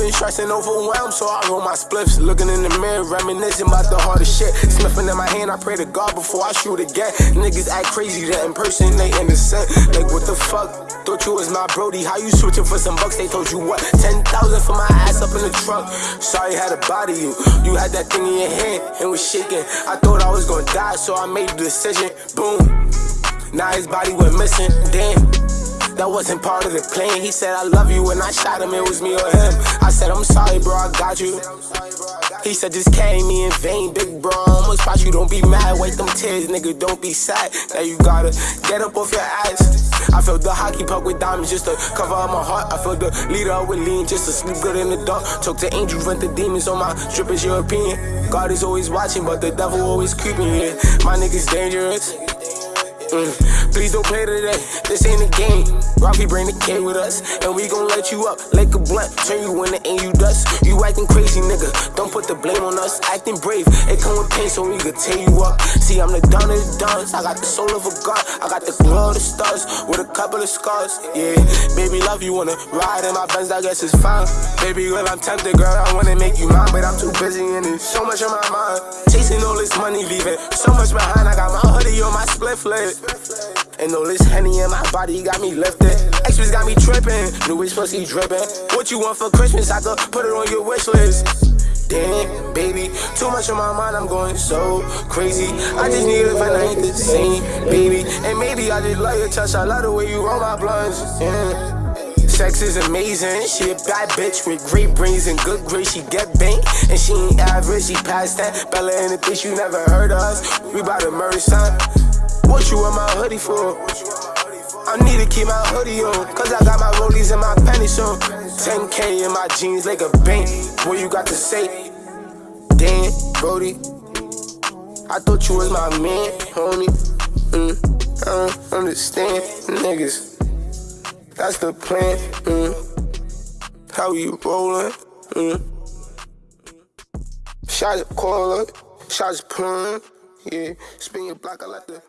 been stressing, overwhelmed, so I roll my spliffs. Looking in the mirror, reminiscing about the hardest shit. Sniffing in my hand, I pray to God before I shoot again. Niggas act crazy, that impersonate innocent. Like, what the fuck? Thought you was my Brody. How you switching for some bucks? They told you what? 10,000 for my ass up in the trunk. Sorry, had to body you. You had that thing in your hand and was shaking. I thought I was gonna die, so I made the decision. Boom. Now his body went missing. Damn. That wasn't part of the plan. He said, I love you. When I shot him, it was me or him. I said, I'm sorry, bro, I got you. He said, just carry me in vain, big bro. I almost spot you, don't be mad. Wait them tears, nigga, don't be sad. Now you gotta get up off your ass. I felt the hockey puck with diamonds just to cover up my heart. I felt the leader up with lean just to sleep good in the dark. Talk to angels, rent the demons on my strippers, opinion. God is always watching, but the devil always creeping. Yeah, my niggas dangerous. Mm. Please don't play today, this ain't a game. Rocky bring the K with us, and we gon' let you up like a blunt. Turn you into and you dust. You acting crazy, nigga. Don't put the blame on us. Acting brave, it come with pain, so we could tear you up. See, I'm the dawn of the dawns. I got the soul of a god. I got the glow of the stars with a couple of scars. Yeah, baby, love you wanna ride in my Benz, I guess it's fine. Baby girl, I'm tempted, girl. I wanna make you mine, but I'm too busy and there's so much on my mind. Chasing all this money, leaving so much behind. I got my hoodie on my split flip. And all this honey in my body got me lifted. Extras got me tripping. New age pussy dripping. What you want for Christmas? I could put it on your wish list. Damn, baby, too much on my mind, I'm going so crazy. I just need it when I ain't the same, baby. And maybe I just love your touch, I love the way you roll my blunts. Yeah. Sex is amazing, she a bad bitch with great brains and good grace. She get bank, and she ain't average, she past that. Bella in the bitch, you never heard of us. We bout to murder son. What you want my hoodie for? I need to keep my hoodie on, cause I got my rollies and my panties on. 10K in my jeans like a bank. What you got to say? Damn, Brody. I thought you was my man, homie. Mm, I don't understand, niggas. That's the plan. Mm. How you rollin'? Mm. Shots caller, shots pulling. Yeah, spin your block, I like the.